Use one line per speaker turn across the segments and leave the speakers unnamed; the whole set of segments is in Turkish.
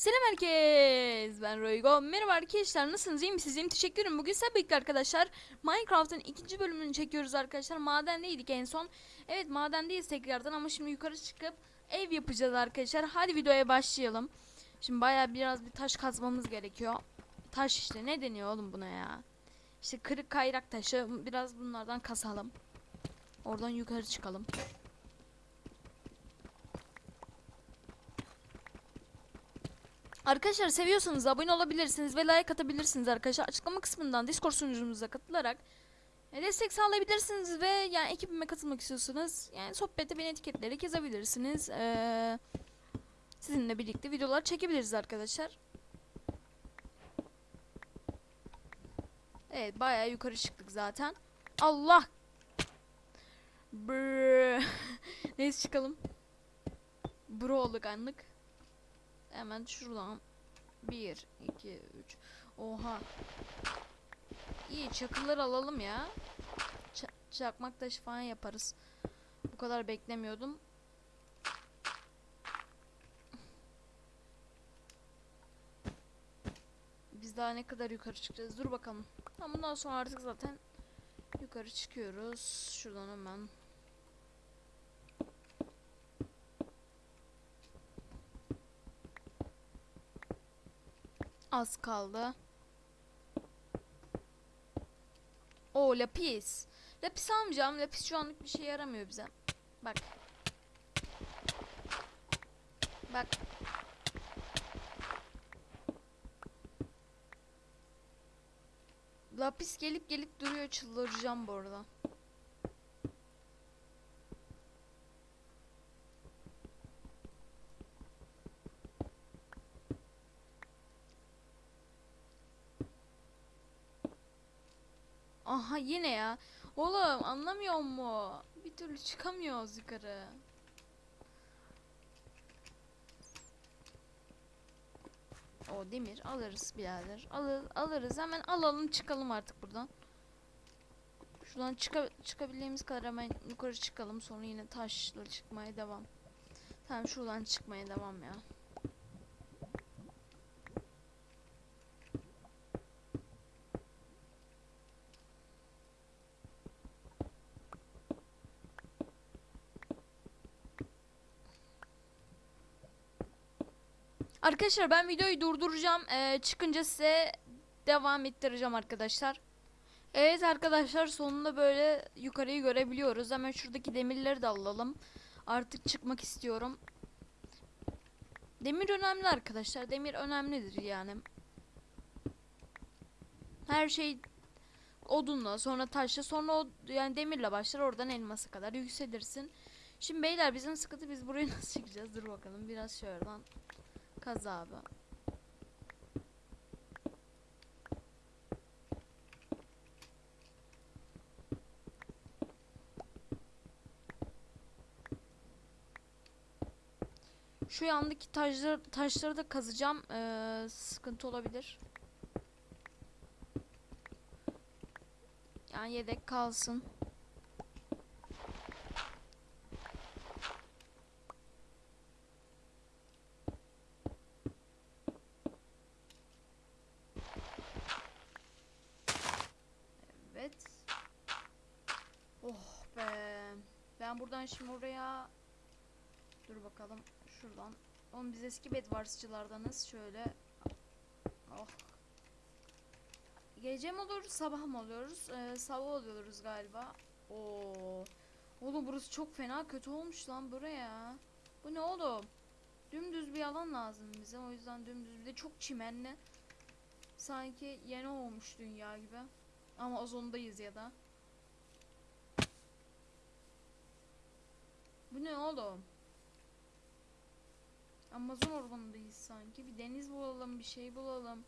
Selam herkes. Ben Roygo. Merhaba arkadaşlar. Nasılsınız? İyi misiniz? İyiyim. Teşekkür ederim. Bugün birlikte arkadaşlar Minecraft'ın ikinci bölümünü çekiyoruz arkadaşlar. Madendeydik en son. Evet madendeyiz tekrardan ama şimdi yukarı çıkıp ev yapacağız arkadaşlar. Hadi videoya başlayalım. Şimdi baya biraz bir taş kazmamız gerekiyor. Taş işte ne deniyor oğlum buna ya? İşte kırık kayrak taşı. Biraz bunlardan kasalım. Oradan yukarı çıkalım. Arkadaşlar seviyorsanız abone olabilirsiniz ve like atabilirsiniz arkadaşlar. Açıklama kısmından Discord sunucumuza katılarak e, destek sağlayabilirsiniz ve yani ekibime katılmak istiyorsanız yani sohbette beni etiketleyerek yazabilirsiniz. Ee, sizinle birlikte videolar çekebiliriz arkadaşlar. Evet bayağı yukarı çıktık zaten. Allah! Brrr. Neyse çıkalım. Bro olduk anlık. Hemen şuradan 1 2 3 Oha. İyi çakıllar alalım ya. Ç çakmak taşı falan yaparız. Bu kadar beklemiyordum. Biz daha ne kadar yukarı çıkacağız? Dur bakalım. Ama bundan sonra artık zaten yukarı çıkıyoruz. Şuradan hemen Az kaldı. O lapis. Lapis almayacağım. Lapis şu anlık bir şey yaramıyor bize. Bak. Bak. Lapis gelip gelip duruyor. Çıldıracağım bu arada. Aha yine ya. Oğlum anlamıyor mu? Bir türlü çıkamıyoruz yukarı. O demir alırız birader. Alır, alırız hemen alalım çıkalım artık buradan. Şuradan çıka, çıkabildiğimiz kadar hemen yukarı çıkalım. Sonra yine taşla çıkmaya devam. Tamam şuradan çıkmaya devam ya. Arkadaşlar ben videoyu durduracağım. Ee, çıkınca size devam ettireceğim arkadaşlar. Evet arkadaşlar sonunda böyle yukarıyı görebiliyoruz. Hemen şuradaki demirleri de alalım. Artık çıkmak istiyorum. Demir önemli arkadaşlar. Demir önemlidir yani. Her şey odunla sonra taşla sonra yani demirle başlar oradan elmasa kadar yükselirsin. Şimdi beyler bizim sıkıntı biz buraya nasıl çıkacağız? Dur bakalım biraz şuradan Kaz abi. Şu yandaki taşları, taşları da kazacağım. Ee, sıkıntı olabilir. Yani yedek kalsın. Evet. Oh be. Ben buradan şimdi oraya Dur bakalım şuradan. Oğlum biz eski bedvarsçılardanız. Şöyle. Oh. Gece mi olur, sabah mı oluyoruz? Ee, sabah oluyoruz galiba. Oo. Oğlum burası çok fena kötü olmuş lan buraya. Bu ne oğlum? Dümdüz bir alan lazım bize. O yüzden dümdüz bir de çok çimenli. Sanki yeni olmuş dünya gibi. Ama ozondayız ya da. Bu ne oğlum? Amazon ormanındayız sanki. Bir deniz bulalım, bir şey bulalım.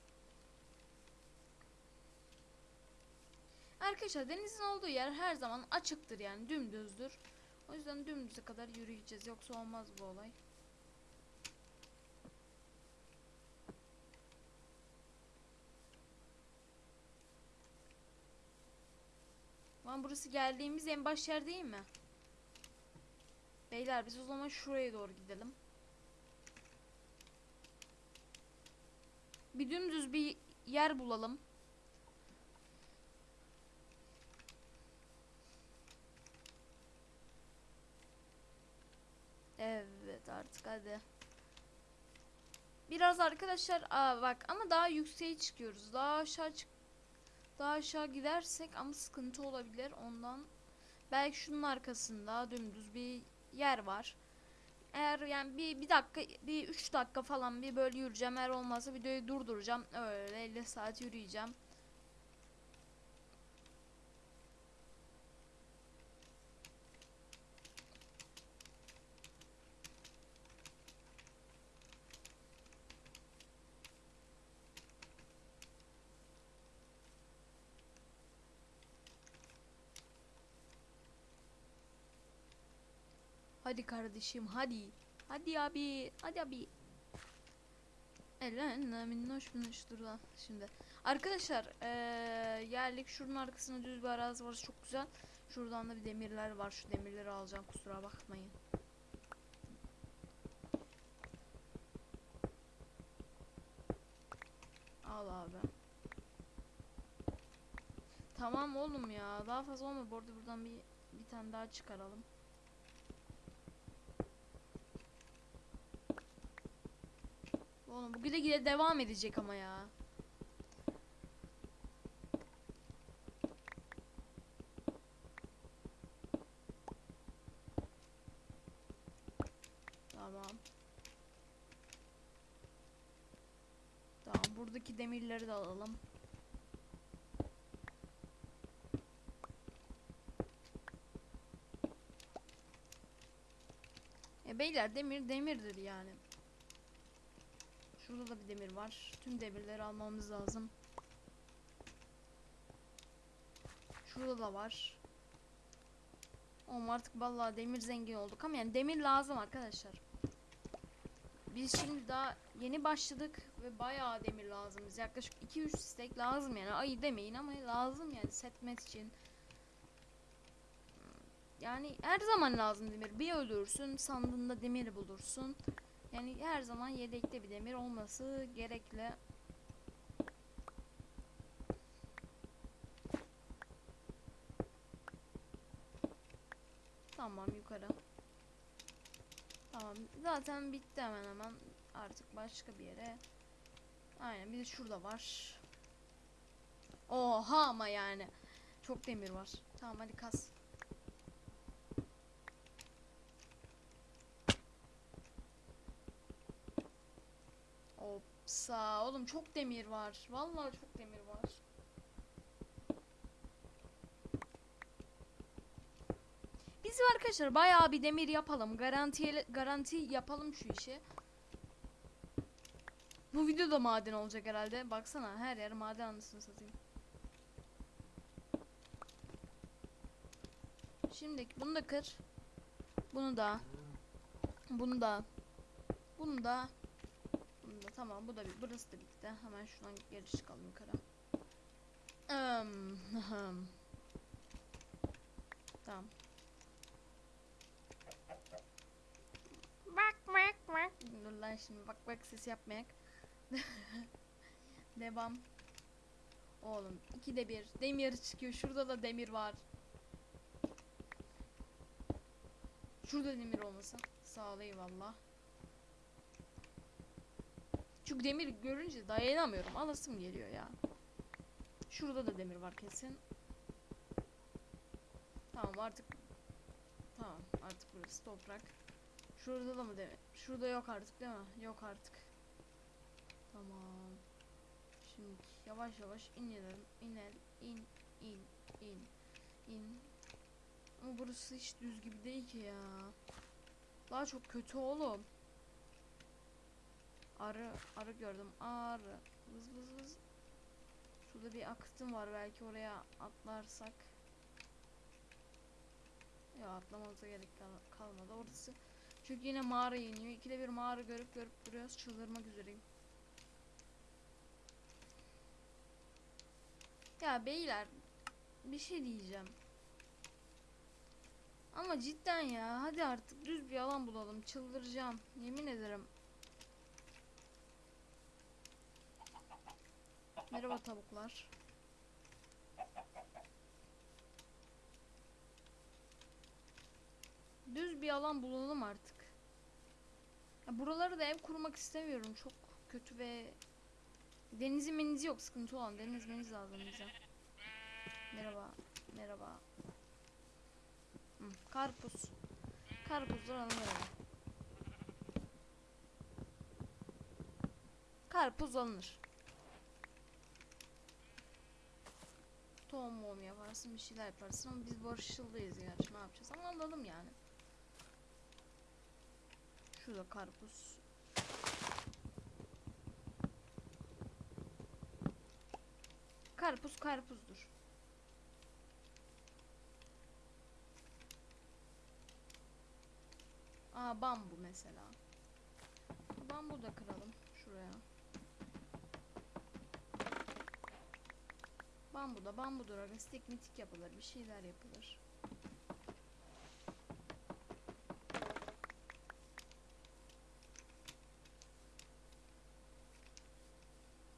Arkadaşlar denizin olduğu yer her zaman açıktır yani dümdüzdür. O yüzden dümdüze kadar yürüyeceğiz yoksa olmaz bu olay. Lan burası geldiğimiz en baş yer değil mi? Beyler biz o zaman şuraya doğru gidelim. Bir dümdüz bir yer bulalım. Evet artık hadi. Biraz arkadaşlar aa bak ama daha yükseğe çıkıyoruz. Daha aşağı çık daha aşağı gidersek ama sıkıntı olabilir ondan. Belki şunun arkasında dümdüz bir yer var. Eğer yani bir, bir dakika bir 3 dakika falan bir böyle yürüyeceğim. Eğer olmazsa videoyu durduracağım. Öyle 50 saat yürüyeceğim. Hadi kardeşim hadi. Hadi abi. Hadi abi. Elena minnoş minnoş dur lan şimdi. Arkadaşlar eee geldik şunun arkasında düz bir arazi var çok güzel. Şuradan da bir demirler var. Şu demirleri alacağım kusura bakmayın. Al abi. Tamam oğlum ya. Daha fazla olma. Bu arada buradan bir bir tane daha çıkaralım. Bu gide devam edecek ama ya. Tamam. Tamam buradaki demirleri de alalım. E beyler demir demirdir yani. Şurada da bir demir var. Tüm demirleri almamız lazım. Şurada da var. Oğlum artık vallahi demir zengin olduk ama yani demir lazım arkadaşlar. Biz şimdi daha yeni başladık ve bayağı demir lazım. Biz yaklaşık 2-3 stek lazım yani. Ayı demeyin ama lazım yani setmet için. Yani her zaman lazım demir. Bir öldürürsün, sandığında demir bulursun. Yani her zaman yedekte bir demir olması gerekli. Tamam yukarı. Tamam zaten bitti hemen hemen. Artık başka bir yere. Aynen bir de şurada var. Oha ama yani. Çok demir var. Tamam hadi kas. Opsa. Oğlum çok demir var. Vallahi çok demir var. Biz arkadaşlar bayağı bir demir yapalım. Garanti garanti yapalım şu işi. Bu video da maden olacak herhalde. Baksana her yer maden anısını satayım. Şimdi bunu da kır. Bunu da. Bunu da. Bunu da. Tamam bu da bir burası da bitti. Hemen şuradan geri çıkalım yukarı. Tamam. Bak bak bak. Dur lan şimdi bak bak ses yapmayak. Devam. Oğlum iki de bir demir çıkıyor. Şurada da demir var. Şurada demir olmasın. Sağ ol eyvallah. Çünkü demir görünce dayanamıyorum. Alasım geliyor ya. Şurada da demir var kesin. Tamam artık. Tamam artık burası toprak. Şurada da mı demir? Şurada yok artık değil mi? Yok artık. Tamam. Şimdi yavaş yavaş inelim. İnelim. İn, in, in, in. Ama burası hiç düz gibi değil ki ya. Daha çok kötü oğlum. Arı, arı gördüm. Arı. Vız vız vız. Şurada bir akıtım var. Belki oraya atlarsak. Ya atlamamıza gerek kal- kalmadı. Orası çünkü yine mağara iniyor. İkide bir mağara görüp görüp duruyoruz. Çıldırmak üzereyim. Ya beyler bir şey diyeceğim. Ama cidden ya hadi artık düz bir alan bulalım. Çıldıracağım. Yemin ederim. Merhaba tavuklar. Düz bir alan bulalım artık. Ya buraları da ev kurmak istemiyorum. Çok kötü ve denizi menizi yok. Sıkıntı olan deniz meniz lazım bize. Merhaba. Merhaba. Karpuz. Karpuzlar alınır. Karpuz alınır. Tohum mum yaparsın bir şeyler yaparsın ama biz barışçıldayız gerçi ne yapacağız ama alalım yani. Şurada karpuz. Karpuz karpuzdur. Aa bambu mesela. Bambu da kıralım şuraya. Bambu da bambudur aga stik mitik yapılır bir şeyler yapılır.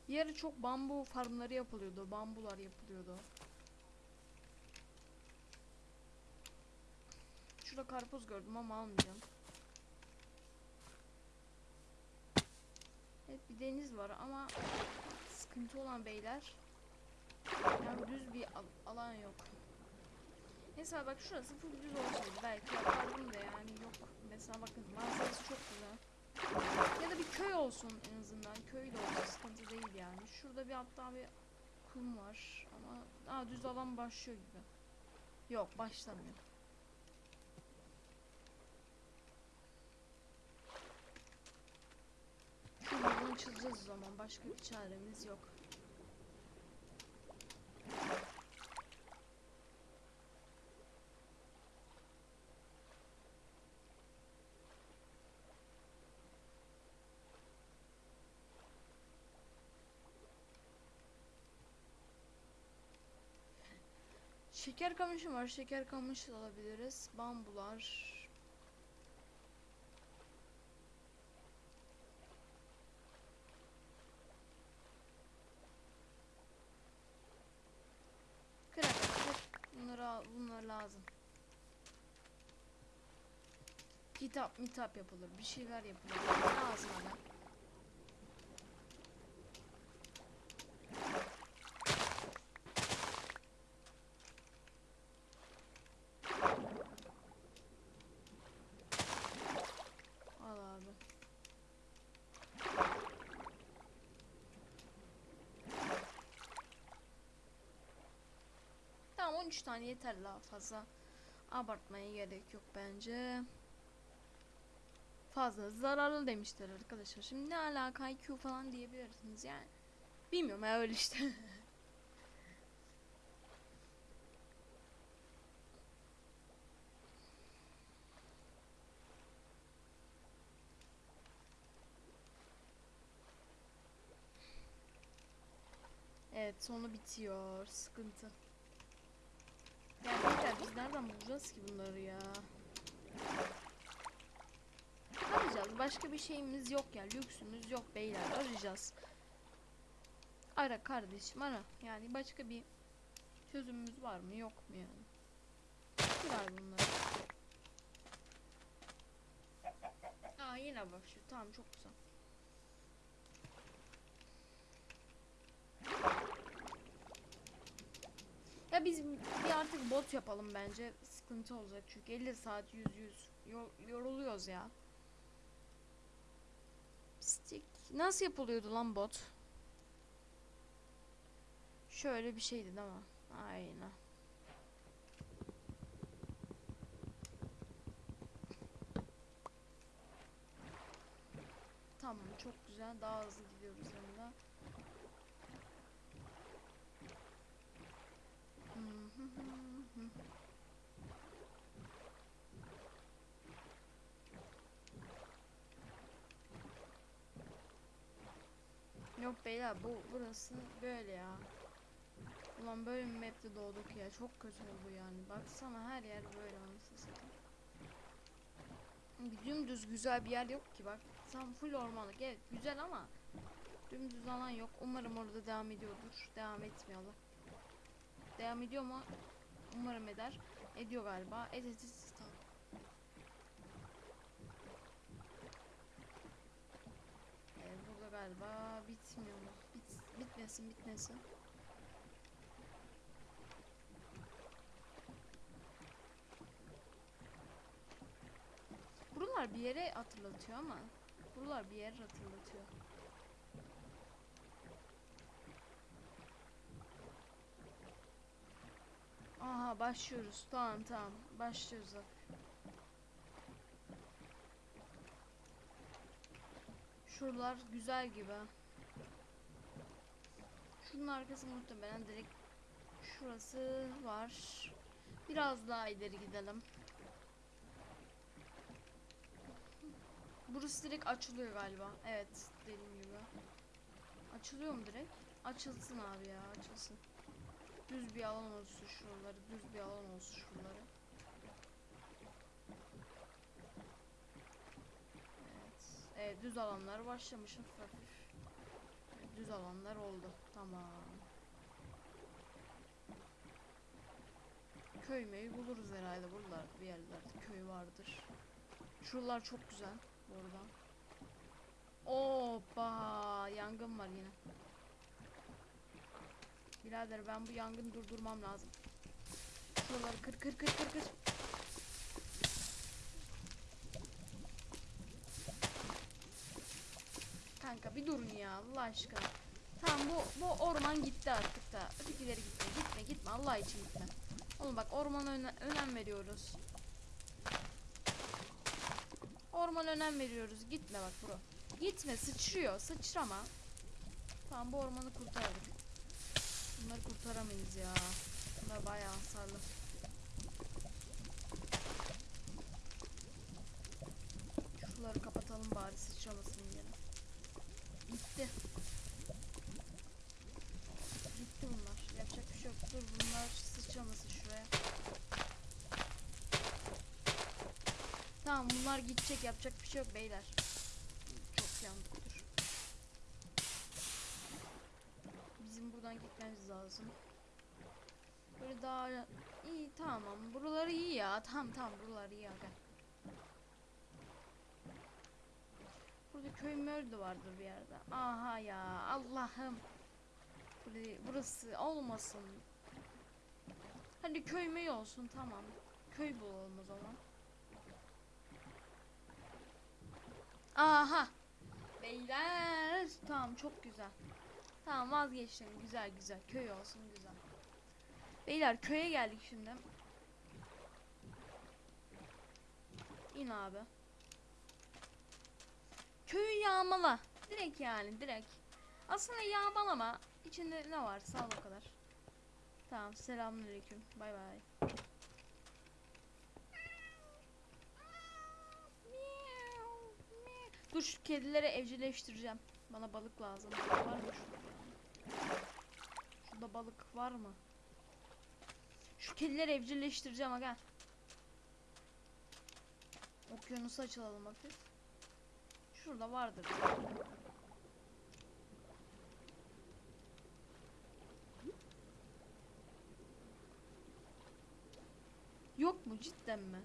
Bir ara çok bambu farmları yapılıyordu. Bambular yapılıyordu. Şurada karpuz gördüm ama almayacağım. Evet bir deniz var ama sıkıntı olan beyler yani düz bir al- alan yok. Mesela bak şurası full düz olsaydı belki yapardım da yani yok. Mesela bakın manzarası çok güzel. Ya da bir köy olsun en azından. Köy de olsa sıkıntı değil yani. Şurada bir hatta bir kum var ama aa, düz alan başlıyor gibi. Yok başlamıyor. Şuradan çözeceğiz o zaman. Başka bir çaremiz yok. Şeker kamışı var. Şeker kamışı alabiliriz. Bambular. Al, bunlar lazım. Kitap mitap yapılır. Bir şeyler yapılır. Lazım ama. Al abi. Tamam 13 tane yeter daha fazla. Abartmaya gerek yok bence. Fazla zararlı demişler arkadaşlar. Şimdi ne alaka IQ falan diyebilirsiniz yani. Bilmiyorum ya öyle işte. Evet sonu bitiyor. Sıkıntı. Ya beyler biz nereden bulacağız ki bunları ya? Arayacağız. Başka bir şeyimiz yok ya. Lüksümüz yok beyler. Arayacağız. Ara kardeşim ara. Yani başka bir çözümümüz var mı yok mu yani? Kirar bunları. Aa yine başlıyor. Tamam çok güzel. Ya biz bir artık bot yapalım bence. Sıkıntı olacak çünkü 50 saat 100 100 Yor- yoruluyoruz ya. Stick nasıl yapılıyordu lan bot? Şöyle bir şeydi değil mi? Aynen. Tamam çok güzel daha hızlı gidiyoruz hem de. Hı hı hı hı. Yok beyler bu burası böyle ya. Ulan böyle bir map'te doğduk ya. Çok kötü oldu yani. Baksana her yer böyle anasını satayım. Dümdüz güzel bir yer yok ki bak. Tam full ormanlık. Evet güzel ama Dümdüz alan yok. Umarım orada devam ediyordur. Devam etmiyorlar. Devam ediyor mu? Umarım eder. Ediyor galiba. Et et et. Tamam. Evet, burada galiba bitmiyor mu? Bit, bitmesin bitmesin. Buralar bir yere hatırlatıyor ama buralar bir yer hatırlatıyor. Aha başlıyoruz. Tamam tamam. Başlıyoruz. Şuralar güzel gibi. Şunun arkası muhtemelen direkt şurası var. Biraz daha ileri gidelim. Burası direkt açılıyor galiba. Evet, dediğim gibi. Açılıyor mu direkt? Açılsın abi ya, açılsın. Düz bir alan olsun şuraları, düz bir alan olsun şuraları. Evet, evet düz alanlar başlamış hafif düz alanlar oldu. Tamam. Köy buluruz herhalde buralar bir yerlerde köy vardır. Şuralar çok güzel bu arada. Hoppa yangın var yine. Birader ben bu yangını durdurmam lazım. Şuraları kır kır kır kır kır. Kanka bir durun ya Allah aşkına. Tamam bu bu orman gitti artık da. Ötekileri gitme gitme gitme Allah için gitme. Oğlum bak ormana öne- önem veriyoruz. Orman önem veriyoruz. Gitme bak bro. Gitme sıçrıyor. Sıçrama. Tamam bu ormanı kurtardık. Bunları kurtaramayız ya. Bunlar bayağı hasarlı. Şuraları kapatalım bari sıçramasın yine. Gitti. Gitti bunlar. Yapacak bir şey yok. Dur bunlar sıçramasın şuraya. Tamam bunlar gidecek. Yapacak bir şey yok beyler. Çok yandık dur. Bizim buradan gitmemiz lazım. Böyle daha iyi tamam. Buraları iyi ya. Tamam tamam buralar iyi aga. Burada köy möl de vardır bir yerde. Aha ya Allah'ım. Burası olmasın. Hadi köy möy olsun tamam. Köy bulalım o zaman. Aha. Beyler. Tamam çok güzel. Tamam vazgeçtim. Güzel güzel. Köy olsun güzel. Beyler köye geldik şimdi. İn abi. Köyü yağmala. Direkt yani direkt. Aslında yağmalama. İçinde ne var sağ ol o kadar. Tamam selamünaleyküm. Bay bay. Dur şu kedileri evcilleştireceğim. Bana balık lazım. Var mı şurada? Şurada balık var mı? Şu kedileri evcilleştireceğim aga. Okyanusu açılalım hafif. Şurada vardır. Yok mu cidden mi?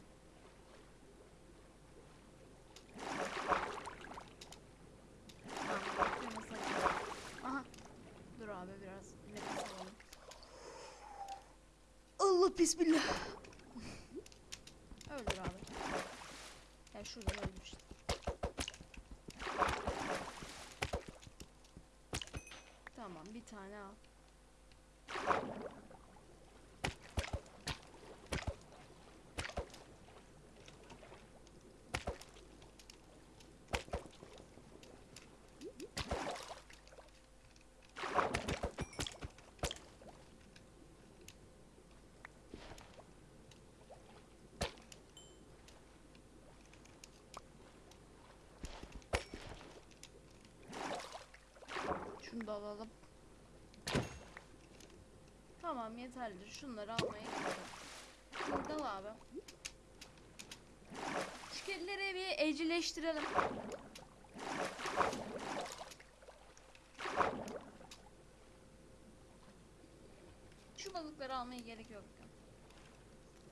Tamam, okyanusu açalım. Aha. Dur abi biraz nefes alalım. Allah bismillah. Öldür abi. Ya şuradan ölmüş. Tamam bir tane al. Şunu da alalım. Tamam yeterlidir. Şunları almaya gidelim. Burada abi. Şu bir evcilleştirelim. Şu balıkları almaya gerek yok.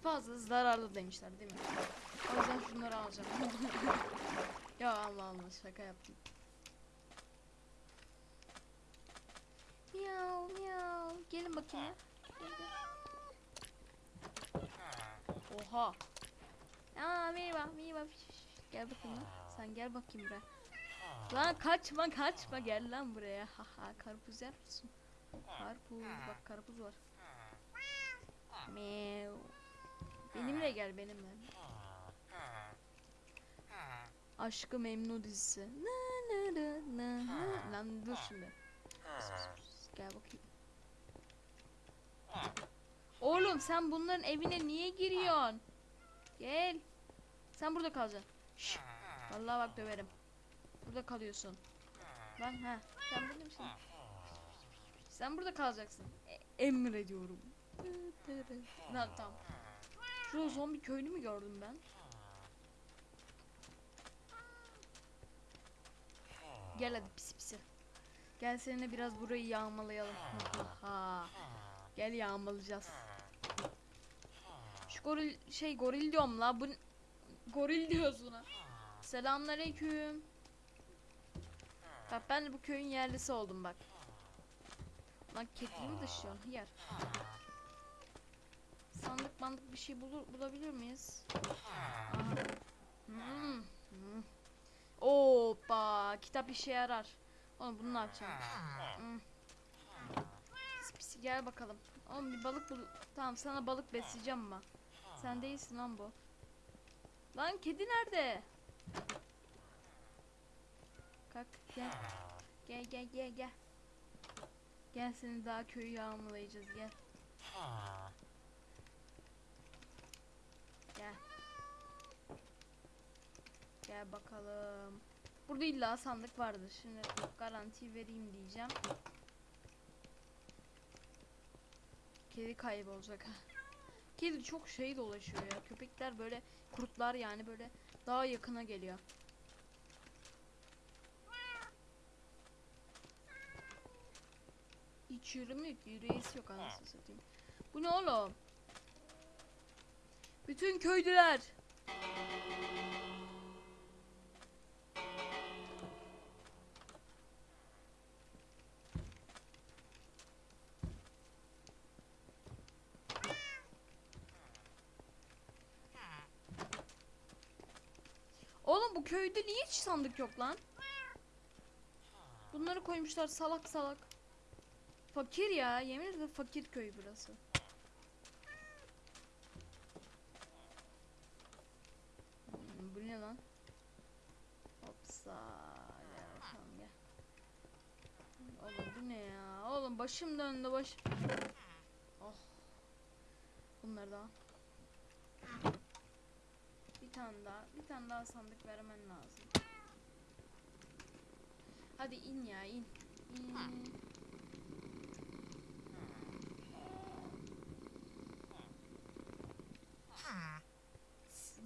Fazla zararlı demişler değil mi? O yüzden şunları alacağım. ya Allah Allah şaka yaptım. Gel. Oha. Aa merhaba merhaba. Gel bakayım lan. Sen gel bakayım buraya. Lan kaçma kaçma gel lan buraya. Haha karpuz yer misin? Karpuz bak karpuz var. Meow. Benimle gel benimle. Aşkı Memnu dizisi. Na na na na. Lan dur şimdi. Gel bakayım. Oğlum sen bunların evine niye giriyorsun? Gel. Sen burada kalacaksın. Şşş. Vallahi bak döverim. Burada kalıyorsun. Lan ha. Sen burada mısın? Sen burada kalacaksın. E- emrediyorum. Lan tamam. Şurada zombi köylü mü gördüm ben? Gel hadi pis pisi. Gel seninle biraz burayı yağmalayalım. Ha. Gel yağmalayacağız. Şu goril şey goril diyorum la bu goril diyoruz buna. Selamünaleyküm. Bak ben de bu köyün yerlisi oldum bak. Lan kekliğimi dışıyorsun hıyar. Sandık bandık bir şey bulur, bulabilir miyiz? Aha. Hmm. Hmm. Hoppa kitap işe yarar. Oğlum bunu ne yapacağım? Hmm. Gel bakalım. Oğlum bir balık bul. Tamam sana balık besleyeceğim ama. Sen değilsin lan bu. Lan kedi nerede? Kalk gel. Gel gel gel gel. Gel seni daha köyü yağmalayacağız gel. Gel. Gel bakalım. Burada illa sandık vardır. Şimdi garanti vereyim diyeceğim. Kedi kaybolacak. Kedi çok şey dolaşıyor ya. Köpekler böyle kurtlar yani böyle daha yakına geliyor. Hiç yürüme yok. Yürüyesi yok anasını satayım. Bu ne oğlum? Bütün köylüler. Köyde niye hiç sandık yok lan? Bunları koymuşlar salak salak. Fakir ya. Yemin ederim fakir köy burası. Hmm, bu ne lan? Hopsa. Gel bakalım gel. Oğlum bu ne ya? Oğlum başım döndü baş. Oh. Bunları da tane daha. Bir tane daha sandık vermen lazım. Hadi in ya in. İn.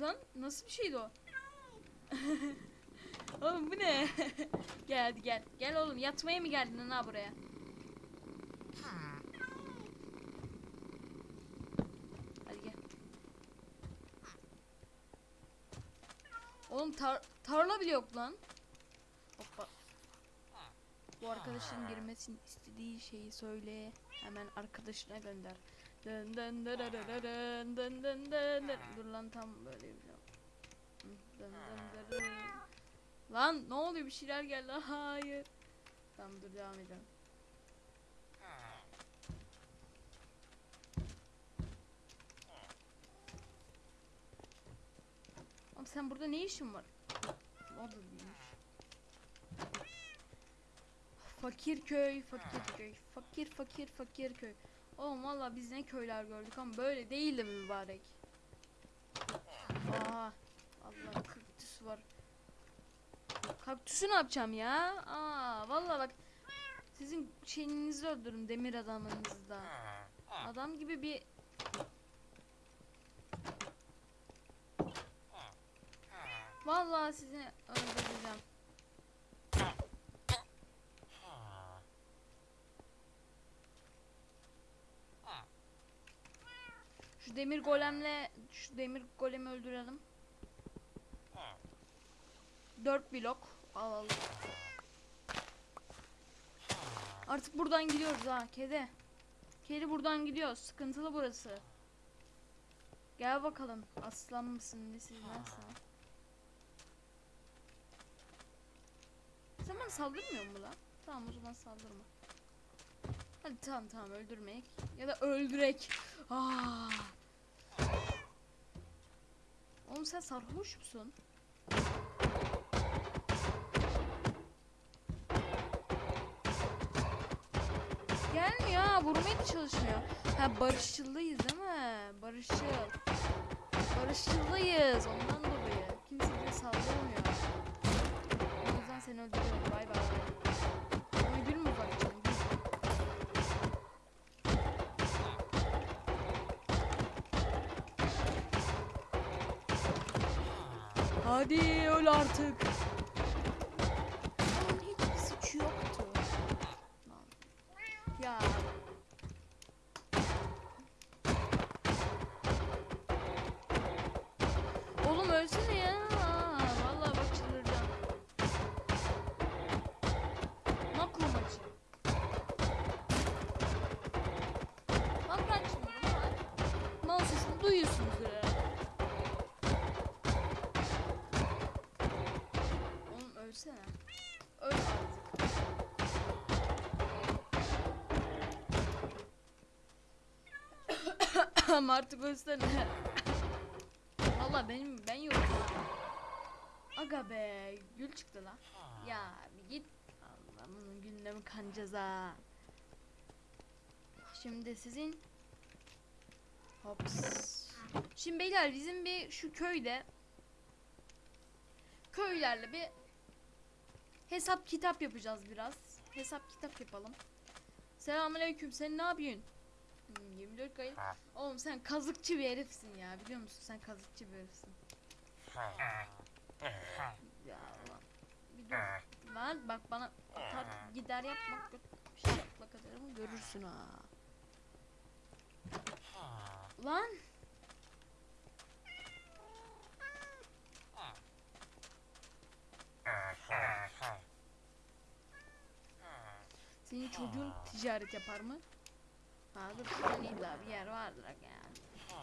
Lan nasıl bir şeydi o? oğlum bu ne? gel hadi gel. Gel oğlum yatmaya mı geldin ha buraya? Hadi gel. Oğlum tar tarla bile yok lan. Hoppa. Bu arkadaşın girmesini istediği şeyi söyle. Hemen arkadaşına gönder. Dın dın dın dın dın dın dın dın dın. Dur lan tam böyle bir şey. Dın dın dın dın. Lan ne oluyor bir şeyler geldi. Hayır. Tamam dur devam edelim. Oğlum sen burada ne işin var? O da değilmiş. Fakir köy, fakir köy. Fakir fakir fakir köy. Oğlum valla biz ne köyler gördük ama böyle değildi mübarek. Aa, Allah kaktüs var. Kaktüsü ne yapacağım ya? Aa, valla bak sizin şeyinizi öldürün demir adamınızı da. Adam gibi bir Vallahi sizi öldüreceğim. Şu demir golemle şu demir golemi öldürelim. 4 blok alalım. Artık buradan gidiyoruz ha kedi. Kedi buradan gidiyoruz. Sıkıntılı burası. Gel bakalım. Aslan mısın nesin nasıl? Sen bana saldırmıyor mu lan? Tamam o zaman saldırma. Hadi tamam tamam öldürmek. Ya da öldürek. Aa. Oğlum sen sarhoş musun? Gelmiyor ha vurmaya da çalışmıyor. Ha barışçıldayız değil mi? Barışçıl. Barışçıldayız ondan dolayı. Kimse bize saldırmıyor. Seni öldürüyorum. Bay bay. Ama gülme bak. Hadi öl artık. Ölsene. Öl artık. Artık ölsene. Valla benim ben yokum. Aga be gül çıktı lan. Ya bir git. Allah'ım gündemi kancaz ha. Şimdi sizin Hops. Şimdi beyler bizim bir şu köyde köylerle bir hesap kitap yapacağız biraz. Hesap kitap yapalım. Selamünaleyküm. Sen ne yapıyorsun? Hmm, 24 kayıt. Oğlum sen kazıkçı bir herifsin ya. Biliyor musun? Sen kazıkçı bir herifsin. Ya lan. Bir dur. Lan bak bana atar gider yapmak bir şey yapmak atarım görürsün ha. Lan. Çocuğun ticaret yapar mı? Ha dur şuradan illa bir yer vardır yani.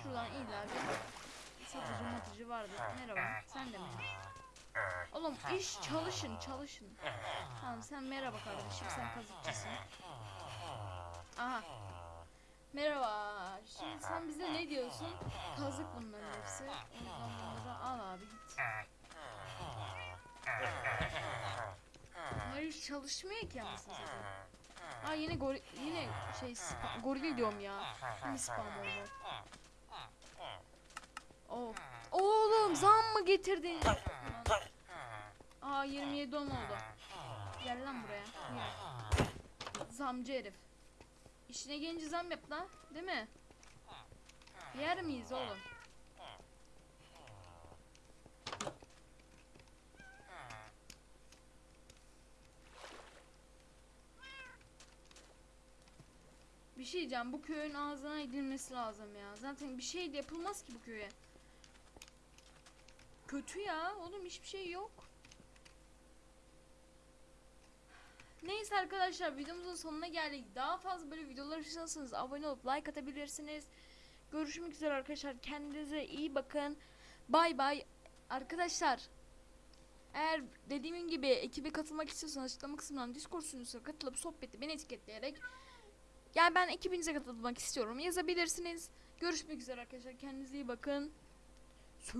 Şuradan illa bir satıcı matıcı vardır. Merhaba sen de merhaba. Oğlum iş çalışın çalışın. Tamam sen merhaba kardeşim sen kazıkçısın. Aha. Merhaba. Şimdi sen bize ne diyorsun? Kazık bunların hepsi. O yüzden bunları al abi git. Hayır çalışmıyor ki anasını satayım. Aa yine gori yine şey spa- goril diyorum ya. Yine spam oldu. Of. Oğlum zam mı getirdin? Aa 27 on oldu. Gel lan buraya. Gel. Zamcı herif. İşine gelince zam yap lan. Değil mi? Yer miyiz oğlum? Bir şey diyeceğim. Bu köyün ağzına edilmesi lazım ya. Zaten bir şey de yapılmaz ki bu köye. Kötü ya. Oğlum hiçbir şey yok. Neyse arkadaşlar videomuzun sonuna geldik. Daha fazla böyle videolar istiyorsanız abone olup like atabilirsiniz. Görüşmek üzere arkadaşlar. Kendinize iyi bakın. Bay bay. Arkadaşlar eğer dediğim gibi ekibe katılmak istiyorsanız açıklama kısmından Discord sunucusuna katılıp sohbeti beni etiketleyerek yani ben ekibinize katılmak istiyorum yazabilirsiniz. Görüşmek üzere arkadaşlar. Kendinize iyi bakın. Sü